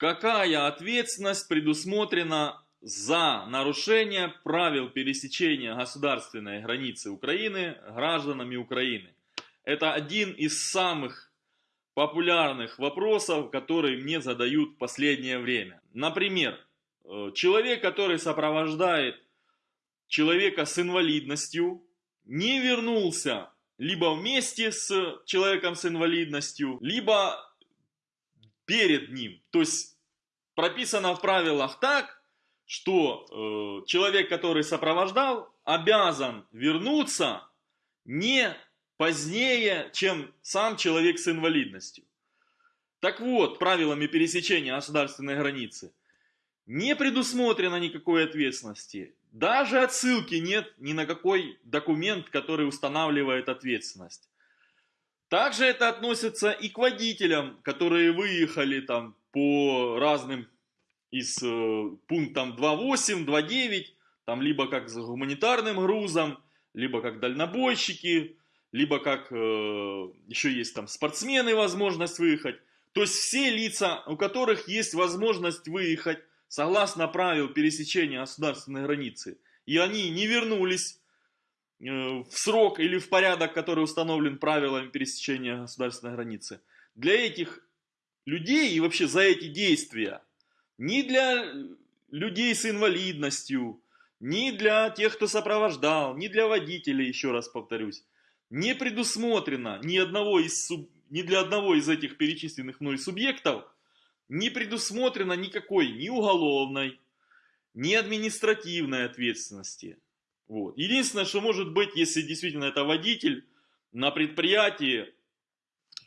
какая ответственность предусмотрена за нарушение правил пересечения государственной границы Украины гражданами Украины. Это один из самых популярных вопросов, которые мне задают в последнее время. Например, э, человек, который сопровождает человека с инвалидностью, не вернулся либо вместе с человеком с инвалидностью, либо перед ним. То есть прописано в правилах так, что э, человек, который сопровождал, обязан вернуться не позднее, чем сам человек с инвалидностью. Так вот, правилами пересечения государственной границы не предусмотрено никакой ответственности. Даже отсылки нет ни на какой документ, который устанавливает ответственность. Также это относится и к водителям, которые выехали там по разным из э, пунктам 2.8, 2.9, там либо как с гуманитарным грузом, либо как дальнобойщики, либо как э, еще есть там спортсмены возможность выехать. То есть все лица, у которых есть возможность выехать согласно правил пересечения государственной границы, и они не вернулись в срок или в порядок, который установлен правилами пересечения государственной границы. Для этих людей и вообще за эти действия, ни для людей с инвалидностью, ни для тех, кто сопровождал, ни для водителей, еще раз повторюсь, не предусмотрено ни, одного из, ни для одного из этих перечисленных мной субъектов, не предусмотрено никакой ни уголовной, ни административной ответственности. Вот. Единственное, что может быть, если действительно это водитель на предприятии,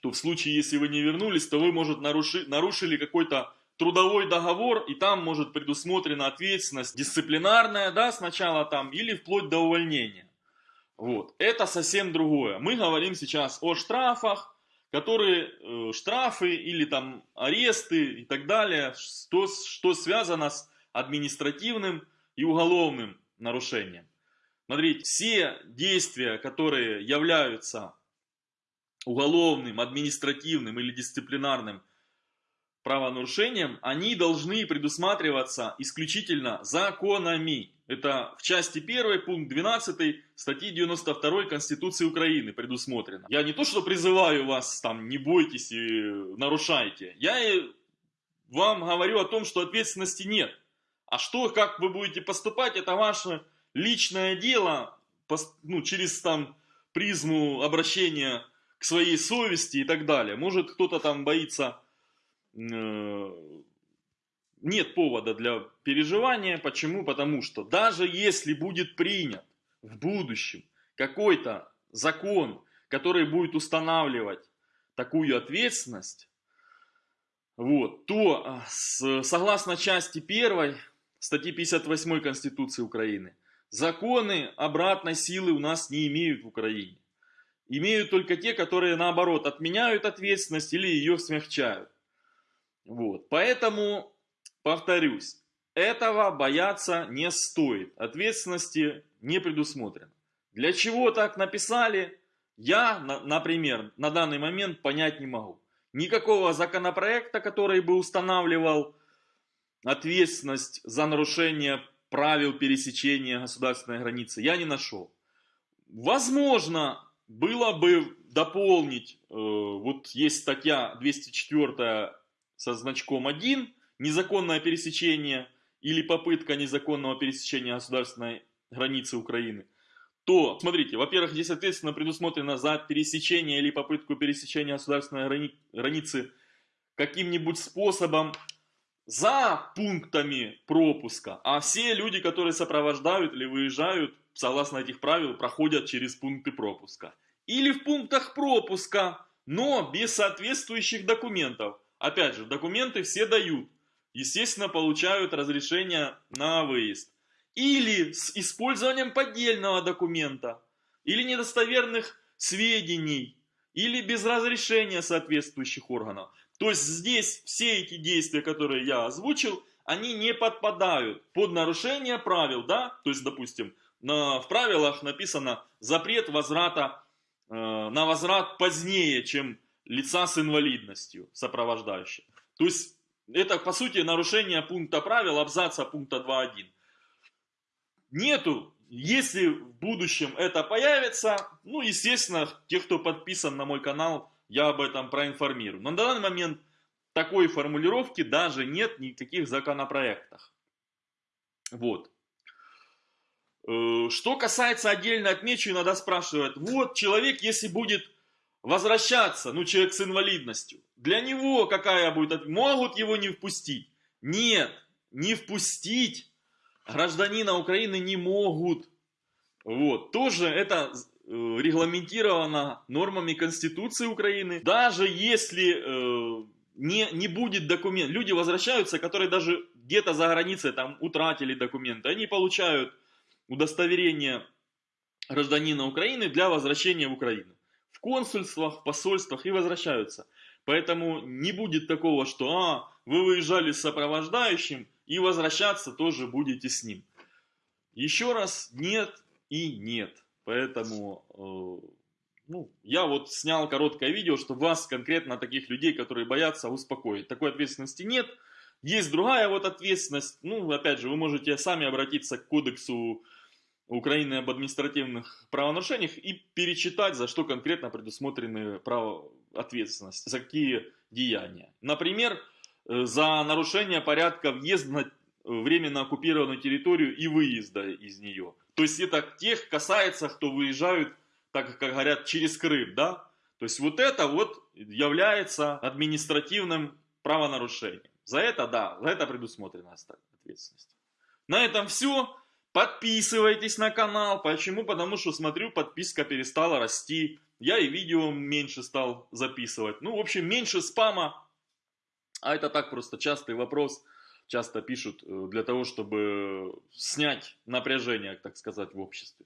то в случае, если вы не вернулись, то вы, может, наруши, нарушили какой-то трудовой договор, и там может предусмотрена ответственность дисциплинарная, да, сначала там, или вплоть до увольнения. Вот. Это совсем другое. Мы говорим сейчас о штрафах, которые, э, штрафы или там аресты и так далее, что, что связано с административным и уголовным нарушением. Смотрите, все действия, которые являются уголовным, административным или дисциплинарным правонарушением, они должны предусматриваться исключительно законами. Это в части 1, пункт 12 статьи 92 Конституции Украины предусмотрено. Я не то, что призываю вас, там, не бойтесь и нарушайте. Я вам говорю о том, что ответственности нет. А что, как вы будете поступать, это ваше личное дело, ну, через там призму обращения к своей совести и так далее. Может кто-то там боится, э, нет повода для переживания. Почему? Потому что даже если будет принят в будущем какой-то закон, который будет устанавливать такую ответственность, вот, то с, согласно части 1 статьи 58 Конституции Украины, Законы обратной силы у нас не имеют в Украине. Имеют только те, которые наоборот отменяют ответственность или ее смягчают. Вот. Поэтому, повторюсь, этого бояться не стоит. Ответственности не предусмотрено. Для чего так написали, я, например, на данный момент понять не могу. Никакого законопроекта, который бы устанавливал ответственность за нарушение правил пересечения государственной границы я не нашел. Возможно, было бы дополнить, э, вот есть статья 204 со значком 1, незаконное пересечение или попытка незаконного пересечения государственной границы Украины, то, смотрите, во-первых, здесь ответственно предусмотрено за пересечение или попытку пересечения государственной грани границы каким-нибудь способом за пунктами пропуска, а все люди, которые сопровождают или выезжают, согласно этих правил, проходят через пункты пропуска. Или в пунктах пропуска, но без соответствующих документов. Опять же, документы все дают. Естественно, получают разрешение на выезд. Или с использованием поддельного документа. Или недостоверных сведений. Или без разрешения соответствующих органов. То есть здесь все эти действия, которые я озвучил, они не подпадают под нарушение правил, да? То есть, допустим, на, в правилах написано запрет возврата, э, на возврат позднее, чем лица с инвалидностью сопровождающих. То есть, это, по сути, нарушение пункта правил, абзаца пункта 2.1. Нету. Если в будущем это появится, ну, естественно, те, кто подписан на мой канал, я об этом проинформирую. Но на данный момент такой формулировки даже нет ни в каких законопроектах. Вот. Э, что касается отдельно отмечу, иногда спрашивают, вот человек, если будет возвращаться, ну человек с инвалидностью, для него какая будет, могут его не впустить? Нет, не впустить гражданина Украины не могут. Вот, тоже это э, регламентировано нормами Конституции Украины. Даже если э, не, не будет документ, люди возвращаются, которые даже где-то за границей там утратили документы, они получают удостоверение гражданина Украины для возвращения в Украину. В консульствах, в посольствах и возвращаются. Поэтому не будет такого, что а, вы выезжали с сопровождающим и возвращаться тоже будете с ним. Еще раз, нет и нет. Поэтому э, ну, я вот снял короткое видео, чтобы вас конкретно таких людей, которые боятся, успокоить. Такой ответственности нет. Есть другая вот ответственность. Ну, опять же, вы можете сами обратиться к кодексу Украины об административных правонарушениях и перечитать, за что конкретно предусмотрены право ответственность, за какие деяния. Например, за нарушение порядка въезда на временно оккупированную территорию и выезда из нее. То есть это тех касается, кто выезжают, так как говорят, через Крым, да? То есть вот это вот является административным правонарушением. За это, да, за это предусмотрена ответственность. На этом все. Подписывайтесь на канал. Почему? Потому что, смотрю, подписка перестала расти. Я и видео меньше стал записывать. Ну, в общем, меньше спама. А это так просто частый вопрос. Часто пишут э, для того, чтобы снять напряжение, так сказать, в обществе.